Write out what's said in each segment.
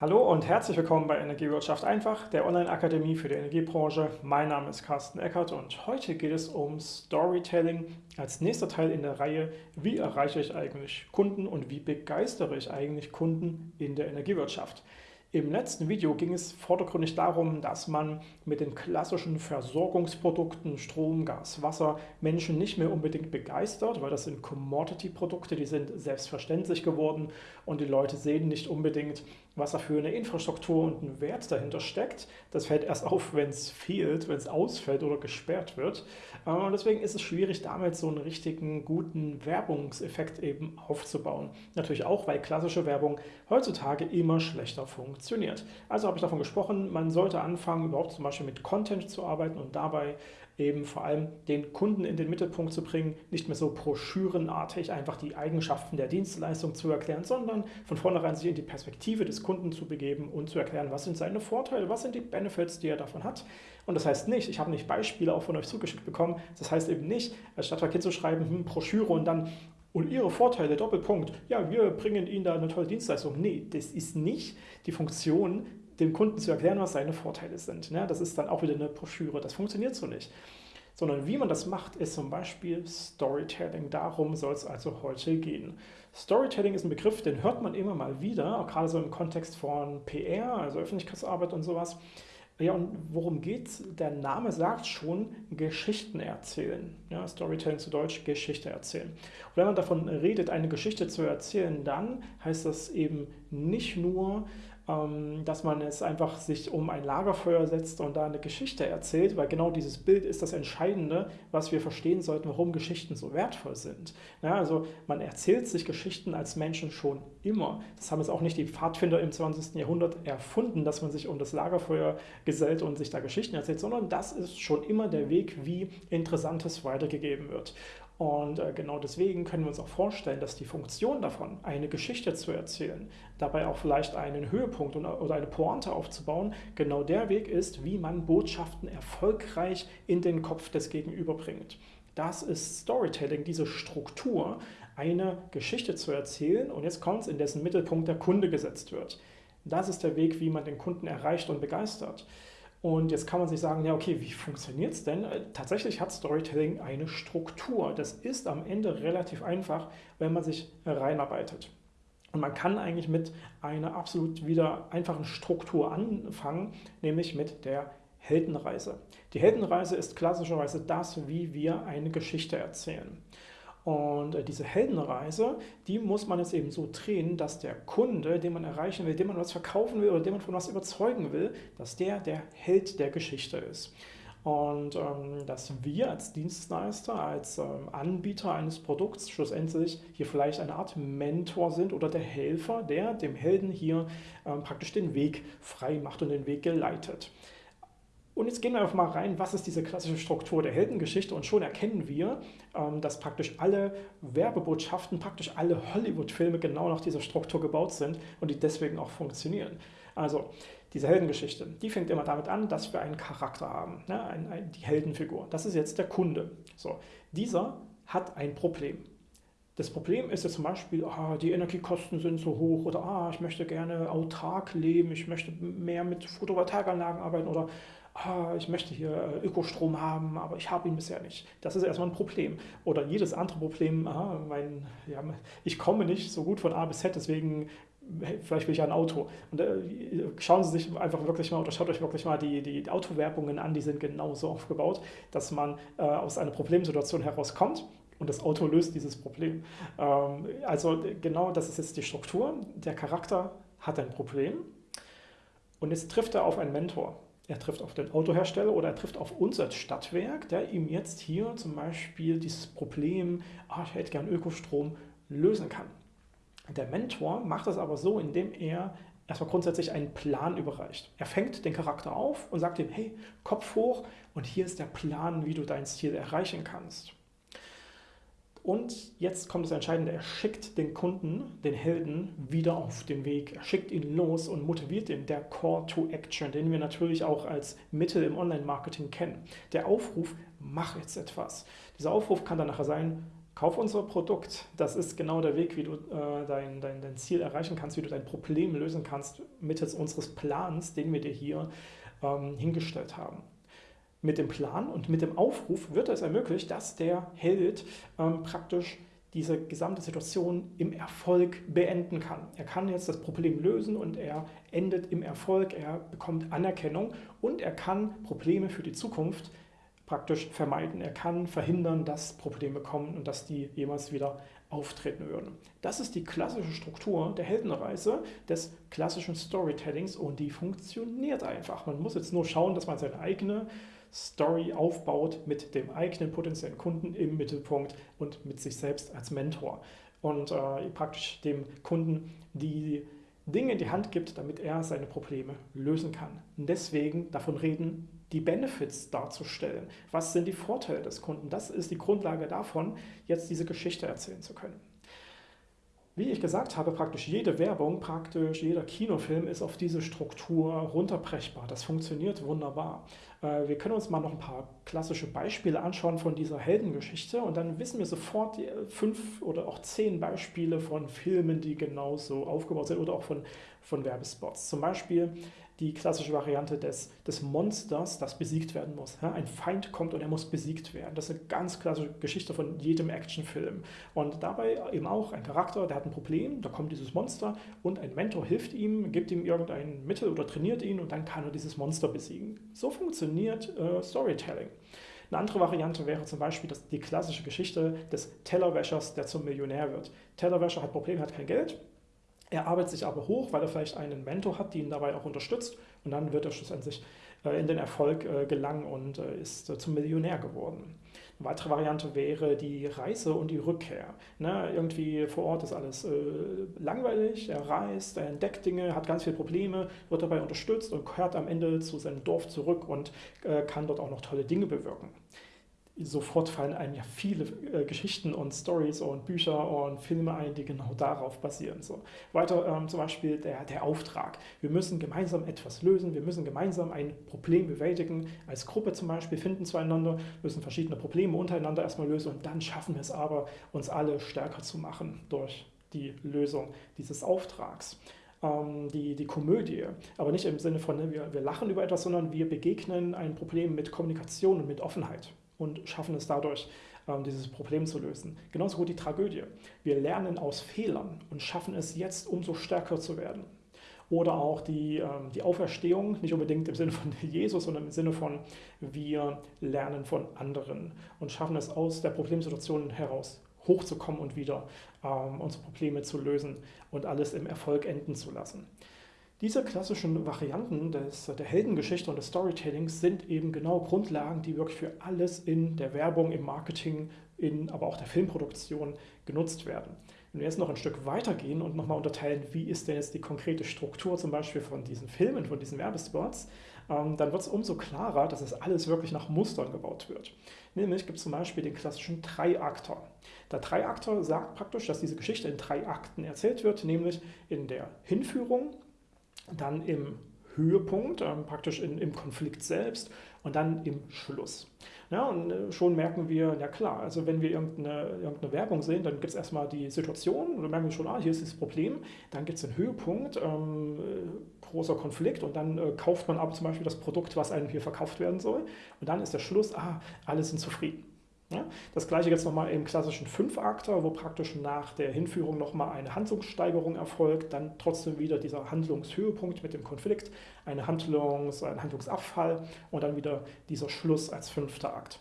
Hallo und herzlich willkommen bei Energiewirtschaft einfach, der Online-Akademie für die Energiebranche. Mein Name ist Carsten Eckert und heute geht es um Storytelling als nächster Teil in der Reihe Wie erreiche ich eigentlich Kunden und wie begeistere ich eigentlich Kunden in der Energiewirtschaft. Im letzten Video ging es vordergründig darum, dass man mit den klassischen Versorgungsprodukten Strom, Gas, Wasser Menschen nicht mehr unbedingt begeistert, weil das sind Commodity-Produkte, die sind selbstverständlich geworden und die Leute sehen nicht unbedingt, was da für eine Infrastruktur und ein Wert dahinter steckt. Das fällt erst auf, wenn es fehlt, wenn es ausfällt oder gesperrt wird. Äh, und deswegen ist es schwierig, damit so einen richtigen, guten Werbungseffekt eben aufzubauen. Natürlich auch, weil klassische Werbung heutzutage immer schlechter funktioniert. Also habe ich davon gesprochen, man sollte anfangen, überhaupt zum Beispiel mit Content zu arbeiten und dabei eben vor allem den Kunden in den Mittelpunkt zu bringen, nicht mehr so broschürenartig einfach die Eigenschaften der Dienstleistung zu erklären, sondern von vornherein sich in die Perspektive des Kunden zu begeben und zu erklären, was sind seine Vorteile, was sind die Benefits, die er davon hat. Und das heißt nicht, ich habe nicht Beispiele auch von euch zugeschickt bekommen, das heißt eben nicht, statt zu schreiben, hm, Broschüre und dann und Ihre Vorteile, Doppelpunkt, ja, wir bringen Ihnen da eine tolle Dienstleistung. Nee, das ist nicht die Funktion dem Kunden zu erklären, was seine Vorteile sind. Ne? Das ist dann auch wieder eine Broschüre, das funktioniert so nicht. Sondern wie man das macht, ist zum Beispiel Storytelling. Darum soll es also heute gehen. Storytelling ist ein Begriff, den hört man immer mal wieder, auch gerade so im Kontext von PR, also Öffentlichkeitsarbeit und sowas. Ja, und worum geht's? Der Name sagt schon, Geschichten erzählen. Ja, Storytelling zu Deutsch, Geschichte erzählen. Und wenn man davon redet, eine Geschichte zu erzählen, dann heißt das eben nicht nur, dass man es einfach sich um ein Lagerfeuer setzt und da eine Geschichte erzählt, weil genau dieses Bild ist das Entscheidende, was wir verstehen sollten, warum Geschichten so wertvoll sind. Ja, also man erzählt sich Geschichten als Menschen schon immer. Das haben jetzt auch nicht die Pfadfinder im 20. Jahrhundert erfunden, dass man sich um das Lagerfeuer gesellt und sich da Geschichten erzählt, sondern das ist schon immer der Weg, wie Interessantes weitergegeben wird. Und äh, genau deswegen können wir uns auch vorstellen, dass die Funktion davon, eine Geschichte zu erzählen, dabei auch vielleicht einen Höhepunkt oder eine Pointe aufzubauen, genau der Weg ist, wie man Botschaften erfolgreich in den Kopf des Gegenüber bringt. Das ist Storytelling, diese Struktur, eine Geschichte zu erzählen und jetzt kommt es, in dessen Mittelpunkt der Kunde gesetzt wird. Das ist der Weg, wie man den Kunden erreicht und begeistert. Und jetzt kann man sich sagen, ja okay, wie funktioniert es denn? Äh, tatsächlich hat Storytelling eine Struktur. Das ist am Ende relativ einfach, wenn man sich reinarbeitet. Und man kann eigentlich mit einer absolut wieder einfachen Struktur anfangen, nämlich mit der Heldenreise. Die Heldenreise ist klassischerweise das, wie wir eine Geschichte erzählen. Und äh, diese Heldenreise, die muss man jetzt eben so drehen, dass der Kunde, den man erreichen will, dem man was verkaufen will oder dem man von was überzeugen will, dass der der Held der Geschichte ist. Und ähm, dass wir als Dienstleister, als ähm, Anbieter eines Produkts schlussendlich hier vielleicht eine Art Mentor sind oder der Helfer, der dem Helden hier ähm, praktisch den Weg frei macht und den Weg geleitet. Und jetzt gehen wir einfach mal rein, was ist diese klassische Struktur der Heldengeschichte und schon erkennen wir, ähm, dass praktisch alle Werbebotschaften, praktisch alle Hollywood-Filme genau nach dieser Struktur gebaut sind und die deswegen auch funktionieren. Also diese Heldengeschichte, die fängt immer damit an, dass wir einen Charakter haben, ne? ein, ein, die Heldenfigur. Das ist jetzt der Kunde. So, dieser hat ein Problem. Das Problem ist jetzt zum Beispiel, ah, die Energiekosten sind so hoch oder ah, ich möchte gerne autark leben, ich möchte mehr mit Photovoltaikanlagen arbeiten oder ah, ich möchte hier äh, Ökostrom haben, aber ich habe ihn bisher nicht. Das ist erstmal ein Problem. Oder jedes andere Problem, ah, mein, ja, ich komme nicht so gut von A bis Z, deswegen vielleicht will ich ein Auto. Und äh, schauen Sie sich einfach wirklich mal oder schaut euch wirklich mal die, die Autowerbungen an, die sind genauso aufgebaut, dass man äh, aus einer Problemsituation herauskommt und das Auto löst dieses Problem. Ähm, also genau das ist jetzt die Struktur. Der Charakter hat ein Problem und jetzt trifft er auf einen Mentor er trifft auf den Autohersteller oder er trifft auf uns als Stadtwerk, der ihm jetzt hier zum Beispiel dieses Problem, ah, ich hätte gern Ökostrom, lösen kann. Der Mentor macht das aber so, indem er erstmal grundsätzlich einen Plan überreicht. Er fängt den Charakter auf und sagt ihm, hey, Kopf hoch und hier ist der Plan, wie du dein Ziel erreichen kannst. Und jetzt kommt das Entscheidende, er schickt den Kunden, den Helden, wieder auf den Weg. Er schickt ihn los und motiviert ihn, der Call to Action, den wir natürlich auch als Mittel im Online-Marketing kennen. Der Aufruf, mach jetzt etwas. Dieser Aufruf kann dann nachher sein, kauf unser Produkt. Das ist genau der Weg, wie du äh, dein, dein, dein Ziel erreichen kannst, wie du dein Problem lösen kannst mittels unseres Plans, den wir dir hier ähm, hingestellt haben. Mit dem Plan und mit dem Aufruf wird es ermöglicht, dass der Held ähm, praktisch diese gesamte Situation im Erfolg beenden kann. Er kann jetzt das Problem lösen und er endet im Erfolg, er bekommt Anerkennung und er kann Probleme für die Zukunft praktisch vermeiden. Er kann verhindern, dass Probleme kommen und dass die jemals wieder auftreten würden. Das ist die klassische Struktur der Heldenreise, des klassischen Storytellings und die funktioniert einfach. Man muss jetzt nur schauen, dass man seine eigene Story aufbaut mit dem eigenen potenziellen Kunden im Mittelpunkt und mit sich selbst als Mentor und äh, praktisch dem Kunden die Dinge in die Hand gibt, damit er seine Probleme lösen kann. Und deswegen davon reden, die Benefits darzustellen. Was sind die Vorteile des Kunden? Das ist die Grundlage davon, jetzt diese Geschichte erzählen zu können. Wie ich gesagt habe, praktisch jede Werbung, praktisch jeder Kinofilm ist auf diese Struktur runterbrechbar. Das funktioniert wunderbar. Äh, wir können uns mal noch ein paar klassische Beispiele anschauen von dieser Heldengeschichte und dann wissen wir sofort äh, fünf oder auch zehn Beispiele von Filmen, die genauso aufgebaut sind oder auch von, von Werbespots. Zum Beispiel die klassische Variante des, des Monsters, das besiegt werden muss. ein Feind kommt und er muss besiegt werden. Das ist eine ganz klassische Geschichte von jedem Actionfilm. Und dabei eben auch ein Charakter, der hat ein Problem, da kommt dieses Monster und ein Mentor hilft ihm, gibt ihm irgendein Mittel oder trainiert ihn und dann kann er dieses Monster besiegen. So funktioniert äh, Storytelling. Eine andere Variante wäre zum Beispiel das, die klassische Geschichte des Tellerwäschers, der zum Millionär wird. Tellerwäscher hat Probleme, hat kein Geld, er arbeitet sich aber hoch, weil er vielleicht einen Mentor hat, der ihn dabei auch unterstützt und dann wird er schlussendlich äh, in den Erfolg äh, gelangen und äh, ist zum Millionär geworden. Weitere Variante wäre die Reise und die Rückkehr. Ne, irgendwie vor Ort ist alles äh, langweilig, er reist, er entdeckt Dinge, hat ganz viele Probleme, wird dabei unterstützt und kehrt am Ende zu seinem Dorf zurück und äh, kann dort auch noch tolle Dinge bewirken sofort fallen einem ja viele äh, Geschichten und Stories und Bücher und Filme ein, die genau darauf basieren. So. Weiter ähm, zum Beispiel der, der Auftrag. Wir müssen gemeinsam etwas lösen, wir müssen gemeinsam ein Problem bewältigen, als Gruppe zum Beispiel finden zueinander, müssen verschiedene Probleme untereinander erstmal lösen und dann schaffen wir es aber, uns alle stärker zu machen durch die Lösung dieses Auftrags ähm, die, die Komödie. Aber nicht im Sinne von, ne, wir, wir lachen über etwas, sondern wir begegnen ein Problem mit Kommunikation und mit Offenheit und schaffen es dadurch, ähm, dieses Problem zu lösen. Genauso gut die Tragödie. Wir lernen aus Fehlern und schaffen es jetzt, umso stärker zu werden. Oder auch die, ähm, die Auferstehung, nicht unbedingt im Sinne von Jesus, sondern im Sinne von, wir lernen von anderen und schaffen es aus der Problemsituation heraus hochzukommen und wieder ähm, unsere Probleme zu lösen und alles im Erfolg enden zu lassen. Diese klassischen Varianten des, der Heldengeschichte und des Storytellings sind eben genau Grundlagen, die wirklich für alles in der Werbung, im Marketing, in, aber auch der Filmproduktion genutzt werden. Wenn wir jetzt noch ein Stück weitergehen und nochmal unterteilen, wie ist denn jetzt die konkrete Struktur zum Beispiel von diesen Filmen, von diesen Werbespots, ähm, dann wird es umso klarer, dass es alles wirklich nach Mustern gebaut wird. Nämlich gibt es zum Beispiel den klassischen Dreiakter. Der Dreiakter sagt praktisch, dass diese Geschichte in drei Akten erzählt wird, nämlich in der Hinführung, dann im Höhepunkt, ähm, praktisch in, im Konflikt selbst und dann im Schluss. Ja, und äh, schon merken wir, ja klar, also wenn wir irgendeine, irgendeine Werbung sehen, dann gibt es erstmal die Situation und dann merken wir schon, ah, hier ist das Problem, dann gibt es den Höhepunkt, ähm, äh, großer Konflikt und dann äh, kauft man aber zum Beispiel das Produkt, was einem hier verkauft werden soll und dann ist der Schluss, ah, alle sind zufrieden. Ja, das gleiche jetzt nochmal im klassischen Fünfakter, wo praktisch nach der Hinführung nochmal eine Handlungssteigerung erfolgt, dann trotzdem wieder dieser Handlungshöhepunkt mit dem Konflikt, eine Handlungs-, ein Handlungsabfall und dann wieder dieser Schluss als fünfter Akt.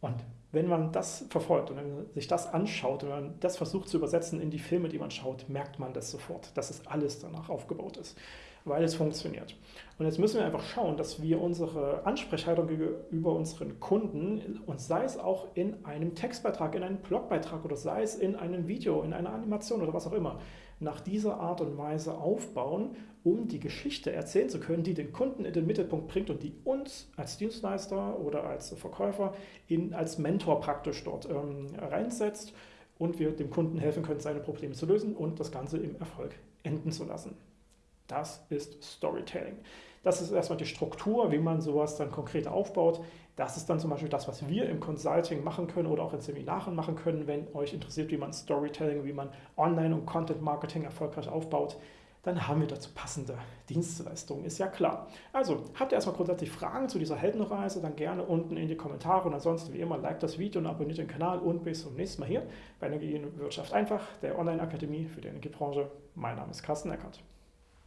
Und wenn man das verfolgt und wenn man sich das anschaut und man das versucht zu übersetzen in die Filme, die man schaut, merkt man das sofort, dass es alles danach aufgebaut ist weil es funktioniert. Und jetzt müssen wir einfach schauen, dass wir unsere Ansprechhaltung gegenüber unseren Kunden, und sei es auch in einem Textbeitrag, in einem Blogbeitrag oder sei es in einem Video, in einer Animation oder was auch immer, nach dieser Art und Weise aufbauen, um die Geschichte erzählen zu können, die den Kunden in den Mittelpunkt bringt und die uns als Dienstleister oder als Verkäufer in, als Mentor praktisch dort ähm, reinsetzt und wir dem Kunden helfen können, seine Probleme zu lösen und das Ganze im Erfolg enden zu lassen. Das ist Storytelling. Das ist erstmal die Struktur, wie man sowas dann konkret aufbaut. Das ist dann zum Beispiel das, was wir im Consulting machen können oder auch in Seminaren machen können, wenn euch interessiert, wie man Storytelling, wie man Online- und Content-Marketing erfolgreich aufbaut dann haben wir dazu passende Dienstleistungen, ist ja klar. Also, habt ihr erstmal grundsätzlich Fragen zu dieser Heldenreise, dann gerne unten in die Kommentare und ansonsten wie immer, like das Video und abonniert den Kanal und bis zum nächsten Mal hier bei Energiewirtschaft einfach, der Online-Akademie für die Energiebranche. Mein Name ist Carsten Eckert.